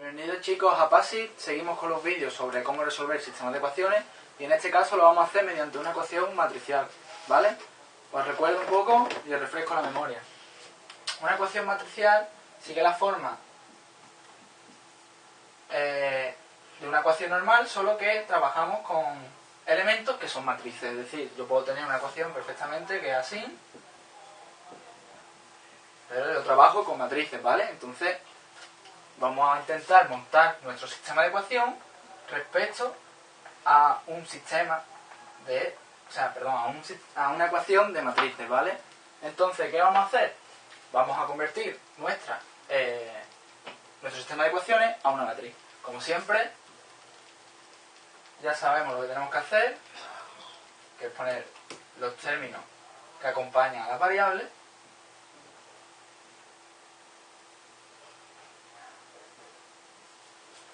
Bienvenidos chicos a PASI, seguimos con los vídeos sobre cómo resolver sistemas de ecuaciones y en este caso lo vamos a hacer mediante una ecuación matricial, ¿vale? Os recuerdo un poco y os refresco la memoria. Una ecuación matricial sigue la forma eh, de una ecuación normal, solo que trabajamos con elementos que son matrices, es decir, yo puedo tener una ecuación perfectamente que es así, pero yo trabajo con matrices, ¿vale? Entonces, vamos a intentar montar nuestro sistema de ecuación respecto a un sistema de, o sea, perdón, a, una ecuación de matrices, ¿vale? Entonces, ¿qué vamos a hacer? Vamos a convertir nuestra, eh, nuestro sistema de ecuaciones a una matriz. Como siempre, ya sabemos lo que tenemos que hacer, que es poner los términos que acompañan a las variables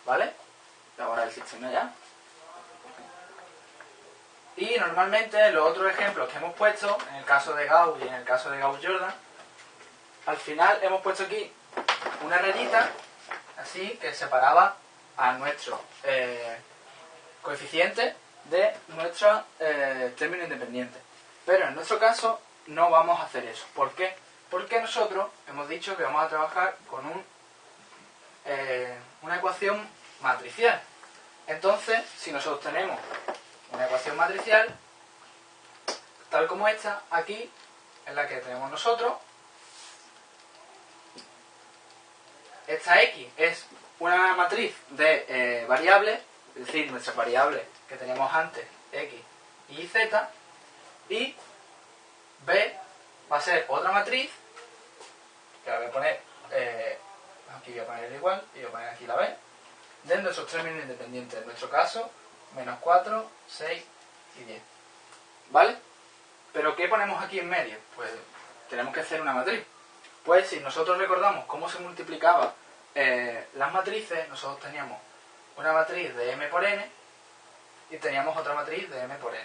¿Vale? Ahora el sistema ya. Y normalmente los otros ejemplos que hemos puesto, en el caso de Gauss y en el caso de Gauss-Jordan, al final hemos puesto aquí una rayita, así, que separaba a nuestro eh, coeficiente de nuestro eh, término independiente. Pero en nuestro caso no vamos a hacer eso. ¿Por qué? Porque nosotros hemos dicho que vamos a trabajar con un eh, una ecuación matricial. Entonces, si nosotros tenemos una ecuación matricial, tal como esta, aquí, en la que tenemos nosotros, esta x es una matriz de eh, variables, es decir, nuestras variables que teníamos antes, x y z, y b va a ser otra matriz, que la voy a poner eh, aquí voy a poner el igual y voy a poner aquí la b, de nuestros términos independientes. En nuestro caso, menos 4, 6 y 10. ¿Vale? ¿Pero qué ponemos aquí en medio? Pues tenemos que hacer una matriz. Pues si nosotros recordamos cómo se multiplicaba eh, las matrices, nosotros teníamos una matriz de m por n y teníamos otra matriz de m por n.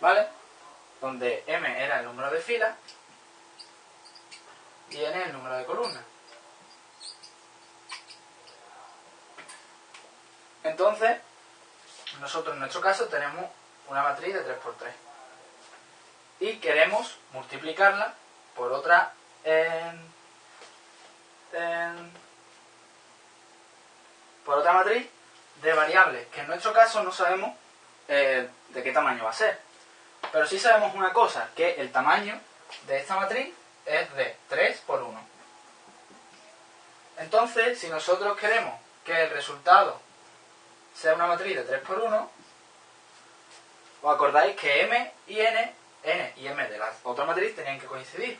¿Vale? Donde m era el número de filas y n el número de columnas. Entonces, nosotros en nuestro caso tenemos una matriz de 3x3 y queremos multiplicarla por otra por otra matriz de variables que en nuestro caso no sabemos eh, de qué tamaño va a ser. Pero sí sabemos una cosa que el tamaño de esta matriz es de 3 por 1 entonces si nosotros queremos que el resultado sea una matriz de 3 por 1, os acordáis que m y n, n y m de la otra matriz tenían que coincidir.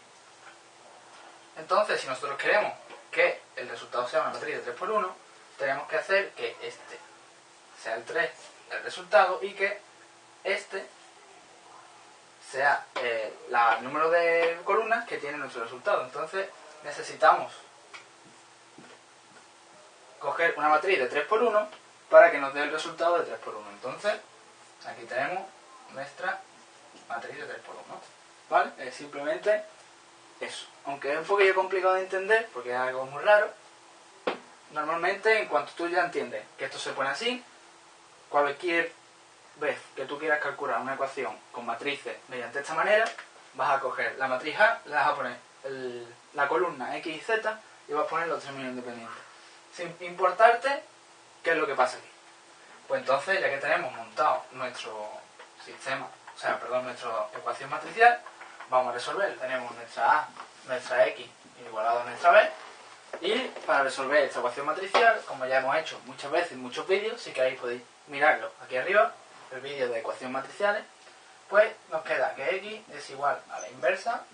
Entonces, si nosotros queremos que el resultado sea una matriz de 3 por 1, tenemos que hacer que este sea el 3 el resultado y que este sea eh, el número de columnas que tiene nuestro resultado. Entonces necesitamos coger una matriz de 3 por 1 para que nos dé el resultado de 3 por 1. Entonces, aquí tenemos nuestra matriz de 3 por 1. ¿Vale? Es simplemente eso. Aunque es un poquillo complicado de entender, porque es algo muy raro, normalmente en cuanto tú ya entiendes que esto se pone así, cualquier vez que tú quieras calcular una ecuación con matrices mediante esta manera, vas a coger la matriz A, le vas a poner la columna X y Z y vas a poner los términos independientes. Sin importarte ¿Qué es lo que pasa aquí? Pues entonces, ya que tenemos montado nuestro sistema, o sea, perdón, nuestra ecuación matricial, vamos a resolver. Tenemos nuestra A, nuestra X igualado a nuestra B. Y para resolver esta ecuación matricial, como ya hemos hecho muchas veces en muchos vídeos, si queréis podéis mirarlo aquí arriba, el vídeo de ecuaciones matriciales, pues nos queda que X es igual a la inversa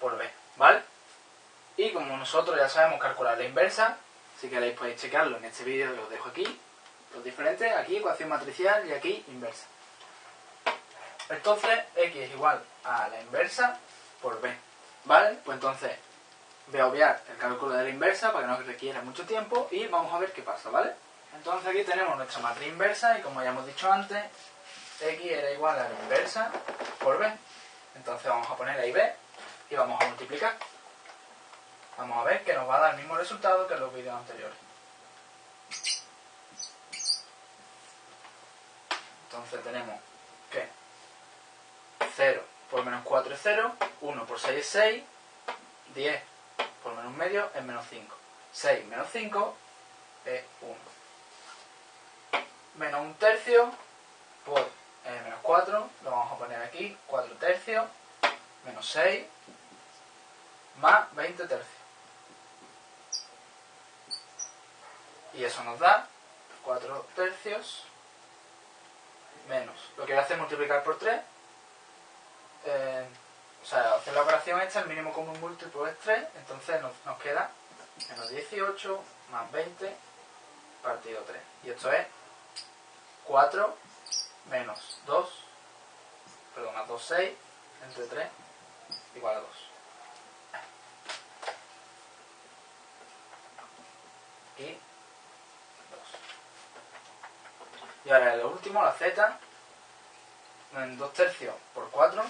por B, ¿vale? Y como nosotros ya sabemos calcular la inversa, si queréis podéis checarlo en este vídeo que os dejo aquí. Los diferentes, aquí ecuación matricial y aquí inversa. Entonces, x es igual a la inversa por b. ¿Vale? Pues entonces voy a obviar el cálculo de la inversa para que no requiera mucho tiempo y vamos a ver qué pasa, ¿vale? Entonces aquí tenemos nuestra matriz inversa y como ya hemos dicho antes, x era igual a la inversa por b. Entonces vamos a poner ahí b y vamos a multiplicar. Vamos a ver que nos va a dar el mismo resultado que en los vídeos anteriores. Entonces tenemos que 0 por menos 4 es 0, 1 por 6 es 6, 10 por menos medio es menos 5. 6 menos 5 es 1. Menos un tercio por eh, menos 4, lo vamos a poner aquí, 4 tercios, menos 6, más 20 tercios. Y eso nos da 4 tercios menos. Lo que voy a hacer es multiplicar por 3. Eh, o sea, hacer la operación esta, el mínimo común múltiplo es 3, entonces nos, nos queda menos 18 más 20 partido 3. Y esto es 4 menos 2, perdón, más 2, 6, entre 3, igual a 2. Y 2. Y ahora lo último, la z, en 2 tercios por 4,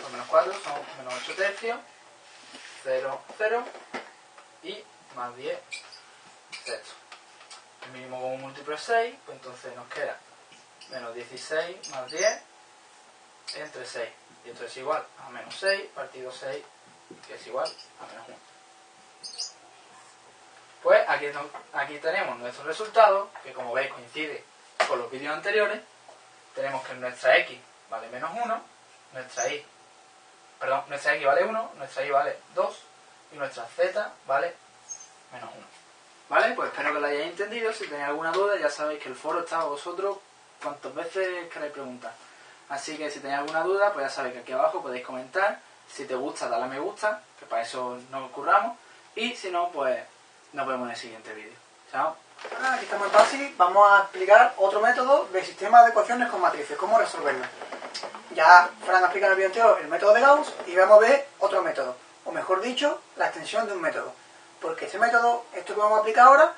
por menos 4 son menos 8 tercios, 0, 0, y más 10 sexto. El mínimo común múltiplo es 6, pues entonces nos queda menos 16 más 10 entre 6. Y esto es igual a menos 6 partido 6, que es igual a menos 1. Pues aquí, aquí tenemos nuestro resultado, que como veis coincide con los vídeos anteriores. Tenemos que nuestra x vale menos 1, nuestra y, perdón, nuestra x vale 1, nuestra y vale 2 y nuestra z vale menos 1. ¿Vale? Pues espero que lo hayáis entendido. Si tenéis alguna duda, ya sabéis que el foro está a vosotros cuantas veces queráis preguntar. Así que si tenéis alguna duda, pues ya sabéis que aquí abajo podéis comentar. Si te gusta, dale a me gusta, que para eso nos curramos. Y si no, pues nos vemos en el siguiente vídeo. Chao. Ah, aquí estamos en fácil. Vamos a explicar otro método de sistema de ecuaciones con matrices, cómo resolverlo. Ya Fran ha explicado en el anterior el método de Gauss y vamos a ver otro método. O mejor dicho, la extensión de un método. Porque este método, esto que vamos a aplicar ahora,